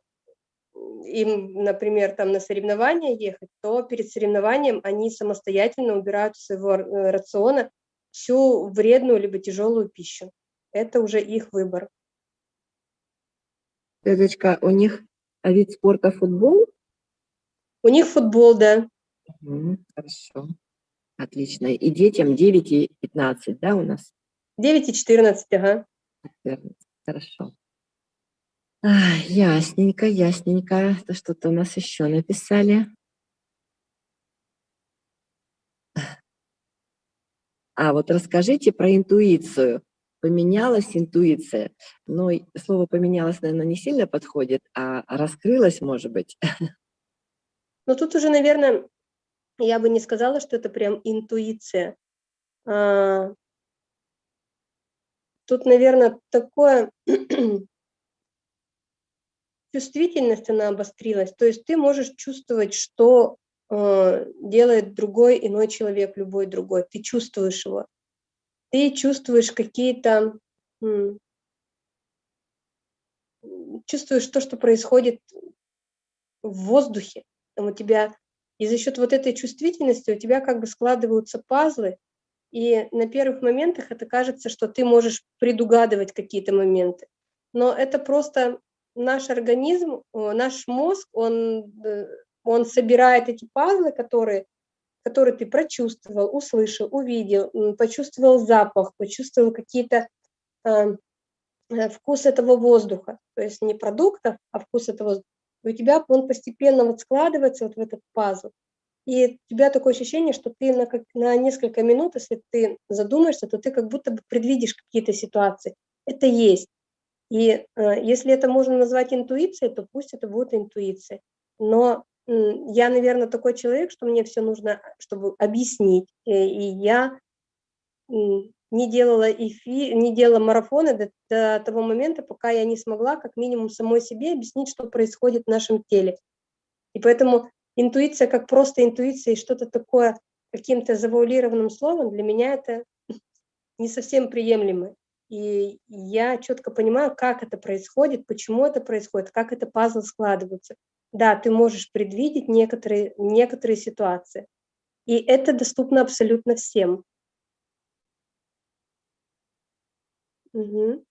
им, например, там на соревнования ехать, то перед соревнованием они самостоятельно убирают из своего э, рациона всю вредную либо тяжелую пищу. Это уже их выбор. Светочка, у них вид спорта футбол? У них футбол, да. Угу, хорошо. Отлично. И детям 9 и 15, да, у нас? 9 и 14, ага. 14. Хорошо. А, ясненько, ясненько. Что-то у нас еще написали. А вот расскажите про интуицию. Поменялась интуиция. Ну, слово поменялось, наверное, не сильно подходит, а раскрылась, может быть. Ну, тут уже, наверное, я бы не сказала, что это прям интуиция. А, тут, наверное, такое чувствительность, она обострилась. То есть ты можешь чувствовать, что э, делает другой иной человек, любой другой. Ты чувствуешь его. Ты чувствуешь какие-то... чувствуешь то, что происходит в воздухе. Там у тебя... И за счет вот этой чувствительности у тебя как бы складываются пазлы, и на первых моментах это кажется, что ты можешь предугадывать какие-то моменты. Но это просто наш организм, наш мозг, он, э, он собирает эти пазлы, которые, которые ты прочувствовал, услышал, увидел, почувствовал запах, почувствовал какие-то э, э, вкус этого воздуха, то есть не продуктов, а вкус этого И у тебя он постепенно вот складывается вот в этот пазл. И у тебя такое ощущение, что ты на, как, на несколько минут, если ты задумаешься, то ты как будто бы предвидишь какие-то ситуации. Это есть. И э, если это можно назвать интуицией, то пусть это будет интуиция. Но я, наверное, такой человек, что мне все нужно, чтобы объяснить. И, э, и я не делала эфи, не делала марафоны до, до того момента, пока я не смогла как минимум самой себе объяснить, что происходит в нашем теле. И поэтому интуиция как просто интуиция и что-то такое каким-то завуалированным словом, для меня это не совсем приемлемо. И я четко понимаю, как это происходит, почему это происходит, как это пазл складывается. Да, ты можешь предвидеть некоторые, некоторые ситуации. И это доступно абсолютно всем. Угу.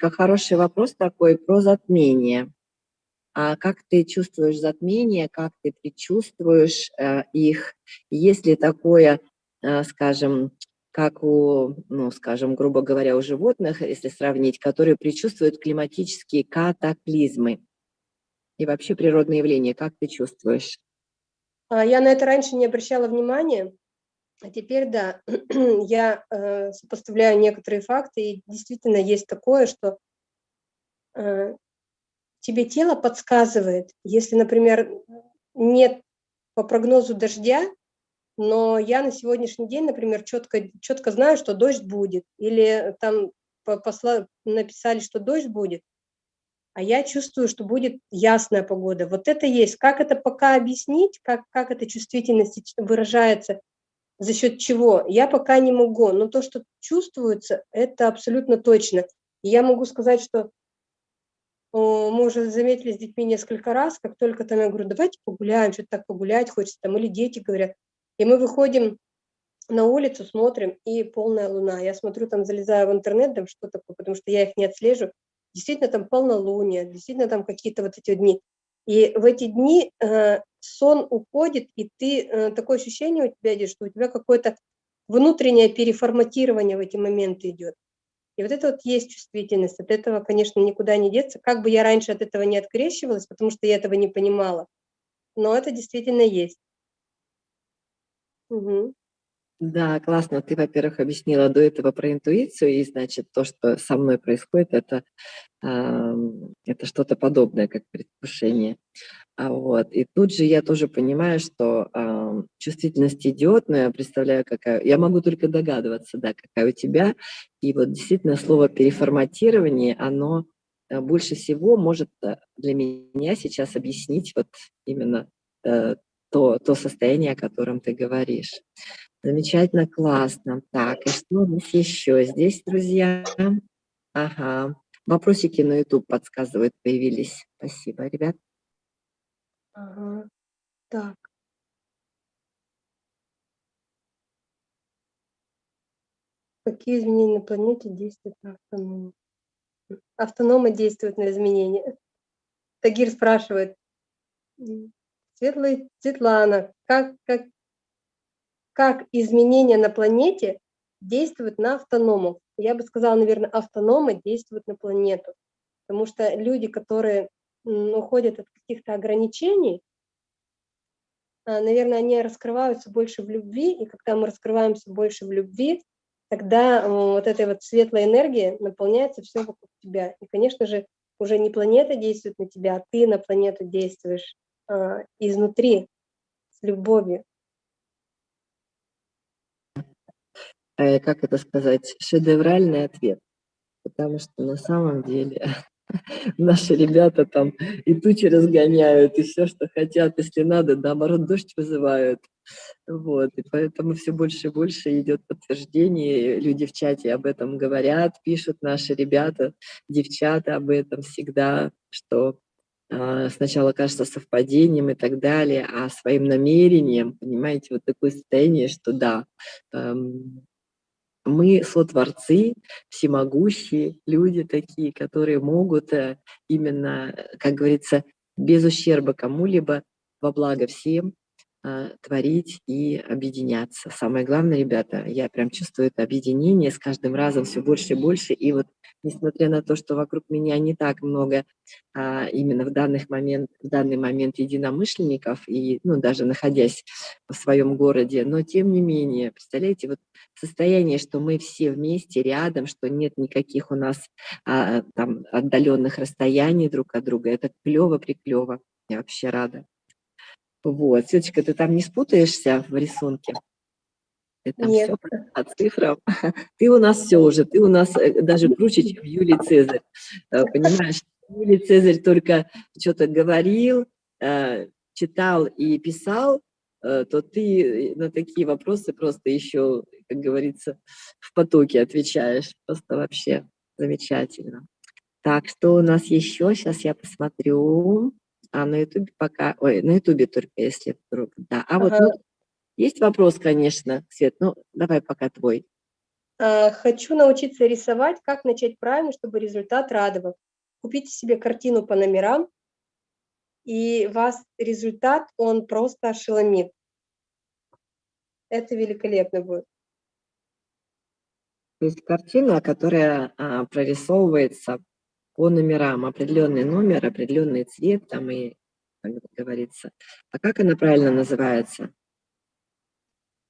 Хороший вопрос такой про затмение. А как ты чувствуешь затмение, как ты предчувствуешь э, их? Есть ли такое, э, скажем, как у, ну, скажем, грубо говоря, у животных, если сравнить, которые предчувствуют климатические катаклизмы и вообще природные явления. Как ты чувствуешь? А, я на это раньше не обращала внимания, а теперь, да, я э, сопоставляю некоторые факты, и действительно есть такое, что э, тебе тело подсказывает, если, например, нет по прогнозу дождя, но я на сегодняшний день, например, четко, четко знаю, что дождь будет, или там посла, написали, что дождь будет, а я чувствую, что будет ясная погода. Вот это есть. Как это пока объяснить, как, как эта чувствительность выражается, за счет чего, я пока не могу. Но то, что чувствуется, это абсолютно точно. И я могу сказать, что мы уже заметили с детьми несколько раз, как только там я говорю, давайте погуляем, что-то так погулять хочется, там, или дети говорят, и мы выходим на улицу, смотрим, и полная луна. Я смотрю, там залезаю в интернет, там что такое, потому что я их не отслежу. Действительно, там полнолуние, действительно, там какие-то вот эти дни. И в эти дни э, сон уходит, и ты, э, такое ощущение у тебя идет, что у тебя какое-то внутреннее переформатирование в эти моменты идет. И вот это вот есть чувствительность. От этого, конечно, никуда не деться. Как бы я раньше от этого не открещивалась, потому что я этого не понимала, но это действительно есть. Угу. Да, классно. Ты, во-первых, объяснила до этого про интуицию, и, значит, то, что со мной происходит, это, э, это что-то подобное, как предвкушение. А вот. И тут же я тоже понимаю, что э, чувствительность идет, но я представляю, какая... Я могу только догадываться, да, какая у тебя. И вот действительно слово «переформатирование», оно э, больше всего может э, для меня сейчас объяснить вот именно э, то, то состояние, о котором ты говоришь. Замечательно, классно. Так, и что у нас еще здесь, друзья? Ага, вопросики на YouTube подсказывают, появились. Спасибо, ребят. Ага, так. Какие изменения на планете действуют на автономы? Автономы действуют на изменения. Тагир спрашивает, Светлая Светлана, как, как, как изменения на планете действуют на автономов? Я бы сказала, наверное, автономы действуют на планету, потому что люди, которые уходят от каких-то ограничений, а, наверное, они раскрываются больше в любви, и когда мы раскрываемся больше в любви, тогда вот этой вот светлой энергией наполняется все вокруг тебя. И, конечно же, уже не планета действует на тебя, а ты на планету действуешь э, изнутри, с любовью. э, как это сказать, шедевральный ответ. Потому что на самом деле наши ребята там и тучи разгоняют, и все, что хотят, если надо, наоборот, дождь вызывают. Вот, и поэтому все больше и больше идет подтверждение, люди в чате об этом говорят, пишут наши ребята, девчата об этом всегда, что э, сначала кажется совпадением и так далее, а своим намерением, понимаете, вот такое состояние, что да, э, мы сотворцы, всемогущие люди такие, которые могут э, именно, э, как говорится, без ущерба кому-либо, во благо всем, а, творить и объединяться. Самое главное, ребята, я прям чувствую это объединение с каждым разом все больше и больше. И вот несмотря на то, что вокруг меня не так много а, именно в, данный момент, в данный момент единомышленников, и ну, даже находясь в своем городе, но тем не менее, представляете, вот состояние, что мы все вместе, рядом, что нет никаких у нас а, там отдаленных расстояний друг от друга, это клево-приклево. Я вообще рада. Вот, Светочка, ты там не спутаешься в рисунке? Это Нет. все по цифрам. Ты у нас все уже, ты у нас э, даже круче, чем Юлий Цезарь. Э, понимаешь, Юлий Цезарь только что-то говорил, э, читал и писал, то ты на такие вопросы просто еще, как говорится, в потоке отвечаешь. Просто вообще замечательно. Так, что у нас еще? Сейчас я посмотрю. А на ютубе пока, ой, на ютубе только если вдруг, да. А вот ну, есть вопрос, конечно, Свет, ну давай пока твой. А, хочу научиться рисовать, как начать правильно, чтобы результат радовал. Купите себе картину по номерам, и вас результат, он просто ошеломит. Это великолепно будет. То есть картина, которая а, прорисовывается по номерам, определенный номер, определенный цвет там и, как говорится. А как она правильно называется?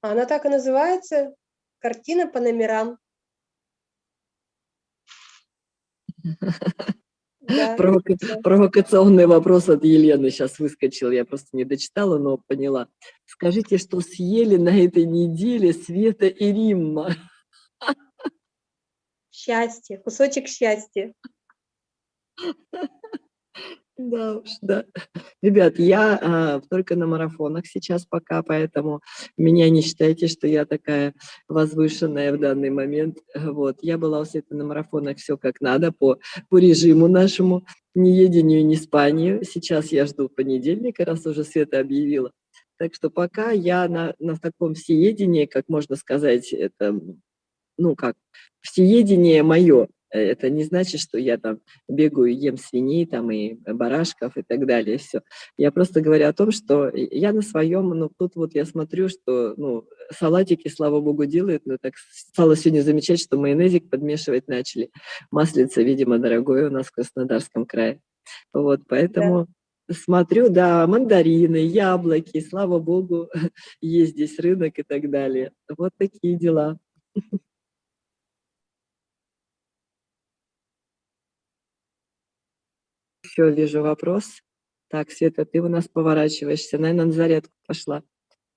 Она так и называется, картина по номерам. Да, Провока... Провокационный вопрос от Елены сейчас выскочил, я просто не дочитала, но поняла. Скажите, что съели на этой неделе Света и Римма? Счастье, кусочек счастья. Да уж, да. Ребят, я а, только на марафонах сейчас пока, поэтому меня не считайте, что я такая возвышенная в данный момент. Вот, я была у Светы на марафонах все как надо, по, по режиму нашему, ни едению, ни спанию. Сейчас я жду понедельника, раз уже Света объявила. Так что пока я на, на таком всеедении, как можно сказать, это, ну как, всеедение мое, это не значит, что я там бегаю, ем свиней там и барашков и так далее. Все. Я просто говорю о том, что я на своем, ну тут вот я смотрю, что ну, салатики, слава богу, делают, но так стало сегодня замечать, что майонезик подмешивать начали. Маслица, видимо, дорогое у нас в Краснодарском крае. Вот, поэтому да. смотрю, да, мандарины, яблоки, слава богу, есть здесь рынок и так далее. Вот такие дела. еще вижу вопрос. Так, Света, ты у нас поворачиваешься. Наверное, на зарядку пошла.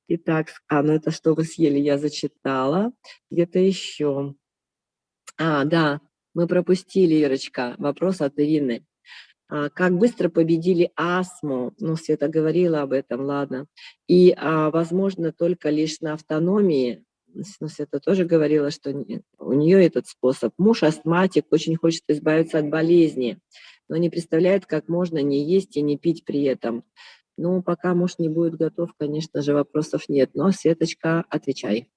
Итак, а, ну это что вы съели, я зачитала. Где-то еще. А, да, мы пропустили, Ирочка, вопрос от Ирины. А, как быстро победили астму? Ну, Света говорила об этом, ладно. И, а, возможно, только лишь на автономии. Ну, Света тоже говорила, что у нее этот способ. Муж астматик, очень хочет избавиться от болезни но не представляет, как можно не есть и не пить при этом. Ну, пока муж не будет готов, конечно же, вопросов нет. Но, Светочка, отвечай.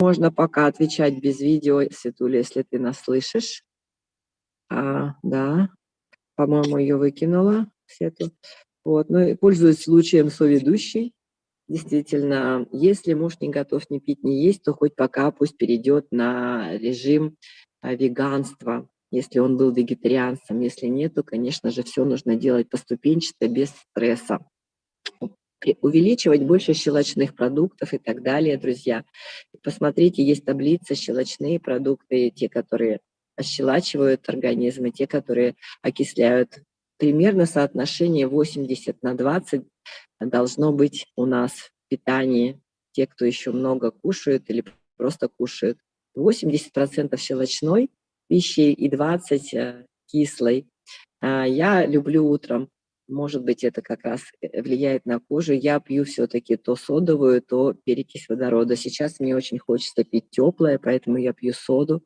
Можно пока отвечать без видео, Светуля, если ты нас слышишь. А, да, по-моему, ее выкинула, Свету. Вот, ну и пользуюсь случаем соведущей. Действительно, если муж не готов ни пить, ни есть, то хоть пока пусть перейдет на режим а, веганства, если он был вегетарианцем. Если нет, то, конечно же, все нужно делать поступенчато, без стресса. Увеличивать больше щелочных продуктов и так далее, друзья. Посмотрите, есть таблица щелочные продукты, те, которые ощелачивают организм, и те, которые окисляют примерно соотношение 80 на 20 должно быть у нас в питании. Те, кто еще много кушает или просто кушает. 80% щелочной пищи и 20 э, кислой. А, я люблю утром может быть, это как раз э, влияет на кожу. Я пью все-таки то содовую, то перекись водорода. Сейчас мне очень хочется пить теплое, поэтому я пью соду.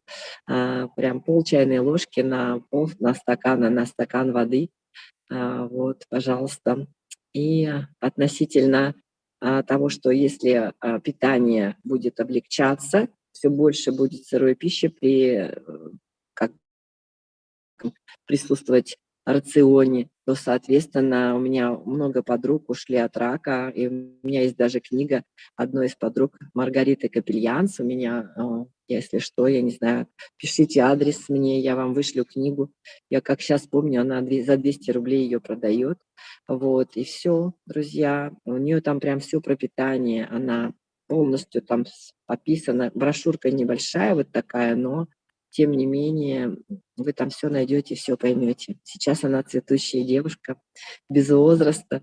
А, прям пол чайной ложки на пол, на стакан, на стакан воды. А, вот, пожалуйста. И относительно а, того, что если а, питание будет облегчаться, все больше будет сырой пищи при э, как, присутствовать рационе, то, соответственно, у меня много подруг ушли от рака, и у меня есть даже книга одной из подруг, Маргариты Капельянс, у меня, а, если что, я не знаю, пишите адрес мне, я вам вышлю книгу. Я как сейчас помню, она за 200 рублей ее продает. Вот, и все, друзья, у нее там прям все про питание, она полностью там описана, брошюрка небольшая вот такая, но тем не менее, вы там все найдете, все поймете. Сейчас она цветущая девушка, без возраста,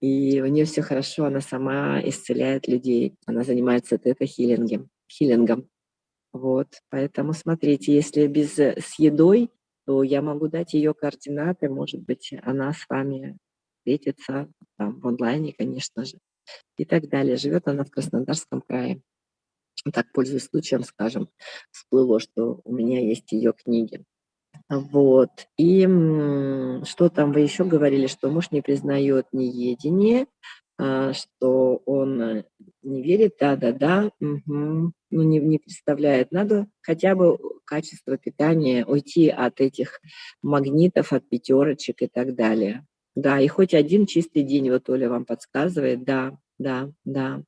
и у нее все хорошо, она сама исцеляет людей, она занимается тета-хиллингом. Хиллингом. Вот, поэтому смотрите, если без, э, с едой, то я могу дать ее координаты, может быть, она с вами встретится там, в онлайне, конечно же, и так далее. Живет она в Краснодарском крае так, пользуясь случаем, скажем, всплыло, что у меня есть ее книги. Вот. И что там вы еще говорили, что муж не признает неедение, а, что он э, не верит, да-да-да, угу. ну не, не представляет. Надо хотя бы качество питания, уйти от этих магнитов, от пятерочек и так далее. Да, и хоть один чистый день, вот Оля вам подсказывает, да, да, да.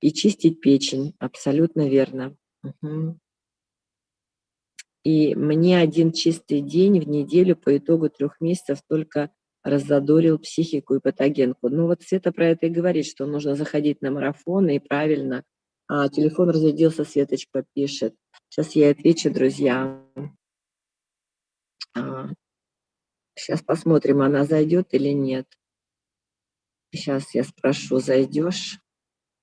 И чистить печень, абсолютно верно. Угу. И мне один чистый день в неделю по итогу трех месяцев только раззадорил психику и патогенку. Ну вот Света про это и говорит, что нужно заходить на марафон и правильно. А, телефон разрядился, Светочка пишет. Сейчас я отвечу, друзья. А, сейчас посмотрим, она зайдет или нет. Сейчас я спрошу, зайдешь?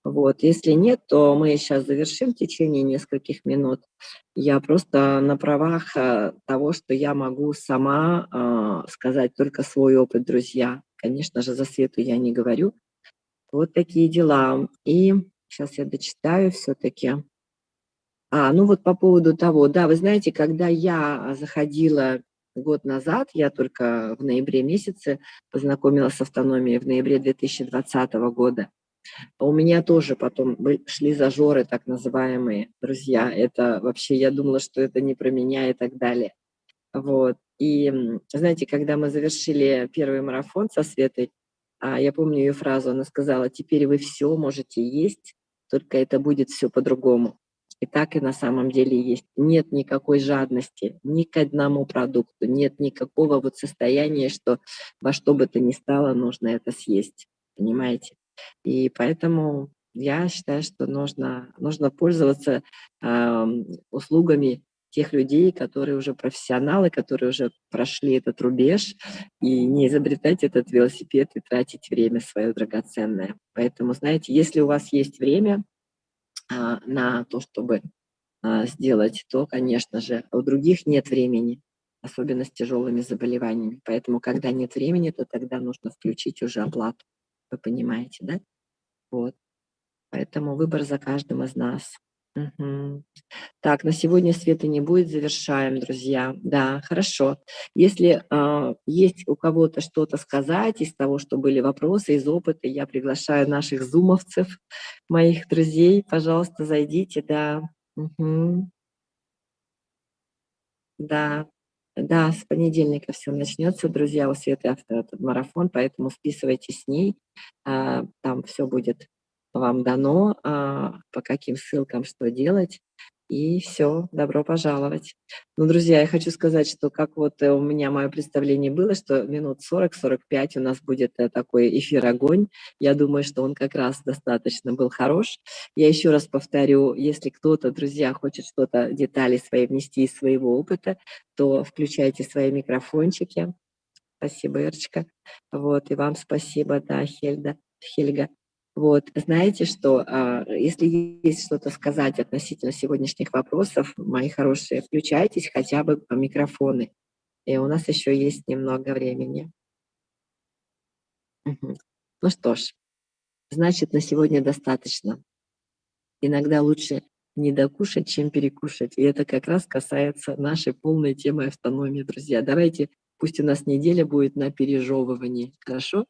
Вот. Если нет, то мы сейчас завершим в течение нескольких минут. Я просто на правах э, того, что я могу сама э, сказать только свой опыт, друзья. Конечно же, за Свету я не говорю. Вот такие дела. И сейчас я дочитаю все-таки. А, ну вот по поводу того, да, вы знаете, когда я заходила год назад, я только в ноябре месяце познакомилась с автономией в ноябре 2020 года, у меня тоже потом шли зажоры, так называемые, друзья. Это вообще, я думала, что это не про меня и так далее. Вот. И знаете, когда мы завершили первый марафон со Светой, а, я помню ее фразу, она сказала, теперь вы все можете есть, только это будет все по-другому. И так и на самом деле есть. Нет никакой жадности ни к одному продукту, нет никакого вот состояния, что во что бы то ни стало нужно это съесть. Понимаете? И поэтому я считаю, что нужно, нужно пользоваться э, услугами тех людей, которые уже профессионалы, которые уже прошли этот рубеж, и не изобретать этот велосипед и тратить время свое драгоценное. Поэтому, знаете, если у вас есть время э, на то, чтобы э, сделать, то, конечно же, у других нет времени, особенно с тяжелыми заболеваниями. Поэтому, когда нет времени, то тогда нужно включить уже оплату. Вы понимаете, да? Вот. Поэтому выбор за каждым из нас. Угу. Так, на сегодня света не будет, завершаем, друзья. Да, хорошо. Если э, есть у кого-то что-то сказать из того, что были вопросы, из опыта, я приглашаю наших зумовцев, моих друзей, пожалуйста, зайдите, да. Угу. Да, да, с понедельника все начнется, друзья, у Светы авто этот марафон, поэтому списывайтесь с ней, а, там все будет вам дано, а, по каким ссылкам что делать. И все, добро пожаловать. Ну, друзья, я хочу сказать, что как вот э, у меня мое представление было, что минут 40-45 у нас будет э, такой эфир-огонь. Я думаю, что он как раз достаточно был хорош. Я еще раз повторю, если кто-то, друзья, хочет что-то, детали свои внести из своего опыта, то включайте свои микрофончики, Спасибо, Ирочка. Вот, и вам спасибо, да, Хельда, Хельга. Вот, знаете что, а, если есть что-то сказать относительно сегодняшних вопросов, мои хорошие, включайтесь хотя бы по микрофоны. И у нас еще есть немного времени. Ну что ж, значит, на сегодня достаточно. Иногда лучше не докушать, чем перекушать. И это как раз касается нашей полной темы автономии, друзья. Давайте, пусть у нас неделя будет на пережевывании, хорошо?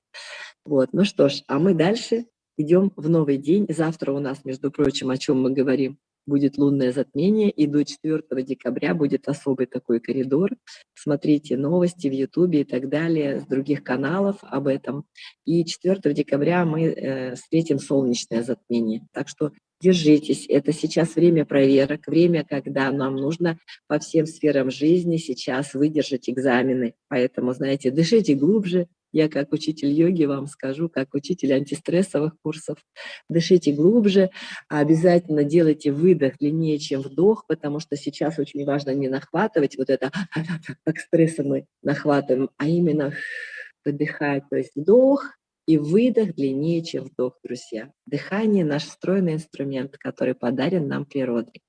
Вот, ну что ж, а мы дальше идем в новый день. Завтра у нас, между прочим, о чем мы говорим, будет лунное затмение, и до 4 декабря будет особый такой коридор. Смотрите новости в Ютубе и так далее, с других каналов об этом. И 4 декабря мы э, встретим солнечное затмение. Так что держитесь, это сейчас время проверок, время, когда нам нужно по всем сферам жизни сейчас выдержать экзамены. Поэтому, знаете, дышите глубже, я как учитель йоги вам скажу, как учитель антистрессовых курсов, дышите глубже, обязательно делайте выдох длиннее, чем вдох, потому что сейчас очень важно не нахватывать вот это, как стресса мы нахватываем, а именно выдыхать, то есть вдох и выдох длиннее, чем вдох, друзья. Дыхание – наш встроенный инструмент, который подарен нам природой.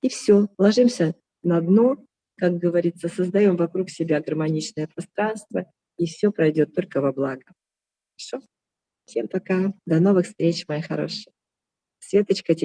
И все, ложимся на дно, как говорится, создаем вокруг себя гармоничное пространство, и все пройдет только во благо. Хорошо? Всем пока. До новых встреч, мои хорошие. Светочка,